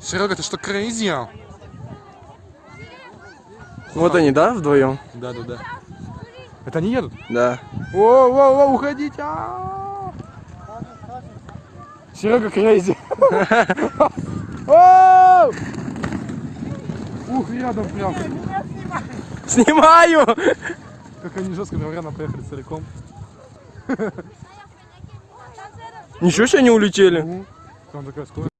Серега, ты что, crazy? а? Вот они, да, вдвоем? Да, да, да. Это они едут? Да. О, о, о, уходите! а! Серега crazy. Ух, рядом прям. Снимаю! Как они жестко, наверное, поехали целиком. Ничего себе они улетели. Ну, там такая скорость.